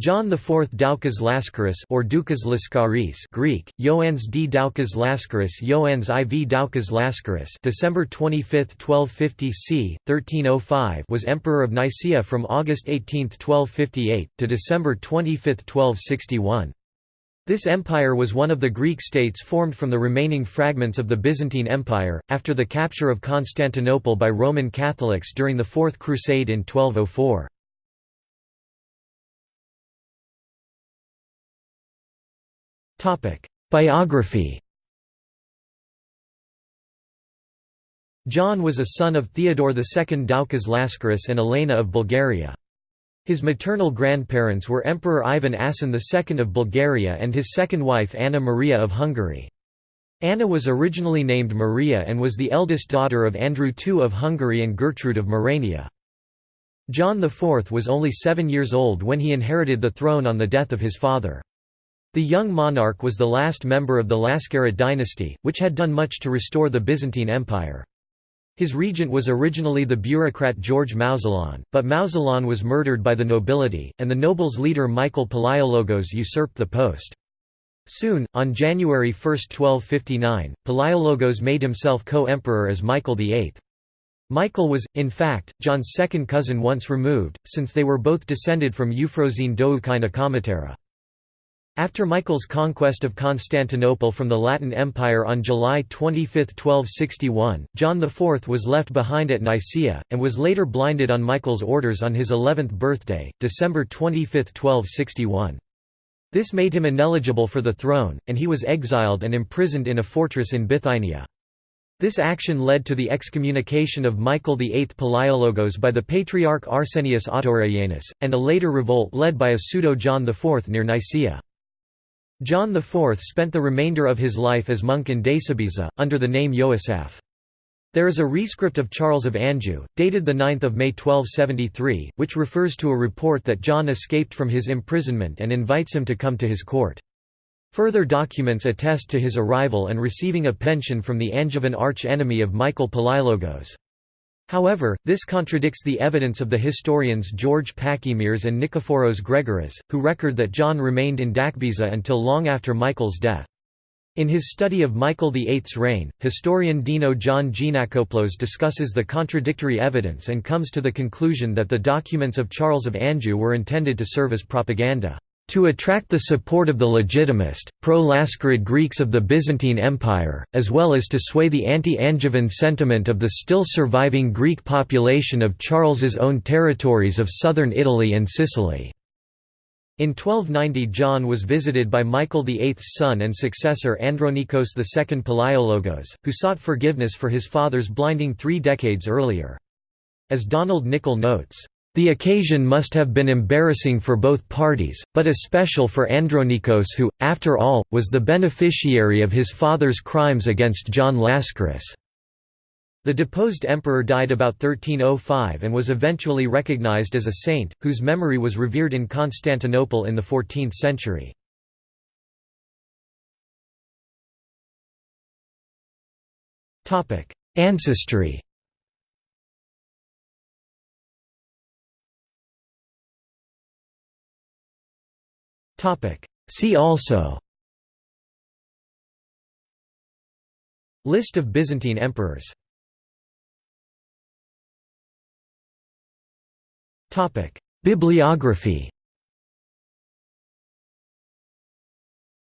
John IV Doukas Laskaris or Doukas Laskaris Greek, Ioannes D. Doukas Laskaris Ioannes IV Doukas Laskaris December 25, 1250 c. 1305 was Emperor of Nicaea from August 18, 1258, to December 25, 1261. This empire was one of the Greek states formed from the remaining fragments of the Byzantine Empire, after the capture of Constantinople by Roman Catholics during the Fourth Crusade in 1204. Biography John was a son of Theodore II Doukas Laskaris and Elena of Bulgaria. His maternal grandparents were Emperor Ivan Asen II of Bulgaria and his second wife Anna Maria of Hungary. Anna was originally named Maria and was the eldest daughter of Andrew II of Hungary and Gertrude of Merania. John IV was only seven years old when he inherited the throne on the death of his father. The young monarch was the last member of the Laskarid dynasty, which had done much to restore the Byzantine Empire. His regent was originally the bureaucrat George Mouzalon, but Mouzalon was murdered by the nobility, and the nobles' leader Michael Palaiologos usurped the post. Soon, on January 1, 1259, Palaiologos made himself co-emperor as Michael VIII. Michael was, in fact, John's second cousin once removed, since they were both descended from Euphrosyne Doukaina Kamatera. After Michael's conquest of Constantinople from the Latin Empire on July 25, 1261, John IV was left behind at Nicaea, and was later blinded on Michael's orders on his 11th birthday, December 25, 1261. This made him ineligible for the throne, and he was exiled and imprisoned in a fortress in Bithynia. This action led to the excommunication of Michael VIII Palaiologos by the Patriarch Arsenius Autoreianus, and a later revolt led by a pseudo-John IV near Nicaea. John IV spent the remainder of his life as monk in Dakibyze, under the name Yoasaph. There is a rescript of Charles of Anjou, dated 9 May 1273, which refers to a report that John escaped from his imprisonment and invites him to come to his court. Further documents attest to his arrival and receiving a pension from the Angevin arch-enemy of Michael Palaiologos. However, this contradicts the evidence of the historians George Pachymeres and Nikephoros Gregoras, who record that John remained in Dakibyze until long after Michael's death. In his study of Michael VIII's reign, historian Deno John Geanakoplos discusses the contradictory evidence and comes to the conclusion that the documents of Charles of Anjou were intended to serve as propaganda to attract the support of the legitimist, pro-Laskarid Greeks of the Byzantine Empire, as well as to sway the anti-Angevin sentiment of the still surviving Greek population of Charles's own territories of southern Italy and Sicily. In 1290 John was visited by Michael VIII's son and successor Andronikos II Palaiologos, who sought forgiveness for his father's blinding three decades earlier. As Donald Nicol notes, the occasion must have been embarrassing for both parties, but especial for Andronikos who, after all, was the beneficiary of his father's crimes against John Laskaris. The deposed emperor died about 1305 and was eventually recognized as a saint, whose memory was revered in Constantinople in the 14th century. Ancestry See also List of Byzantine emperors Bibliography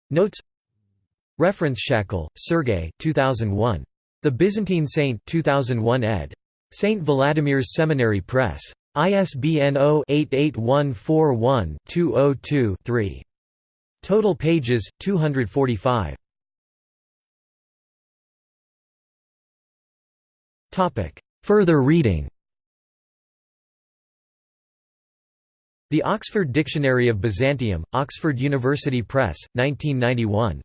Notes Reference Hackel, Sergei 2001. The Byzantine Saint 2001 ed. St. Vladimir's Seminary Press. ISBN 0-88141-202-3. Total pages 245. Topic: Further reading. The Oxford Dictionary of Byzantium, Oxford University Press, 1991.